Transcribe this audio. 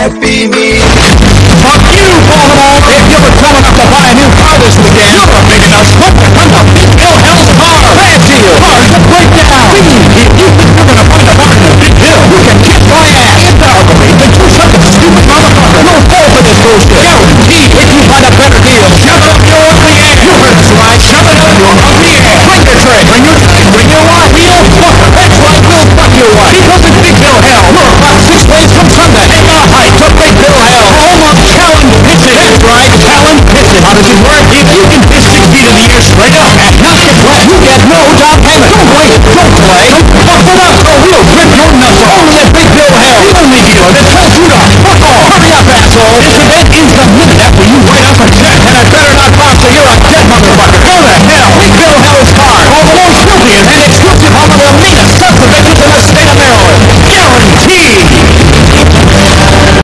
Happy me. which is where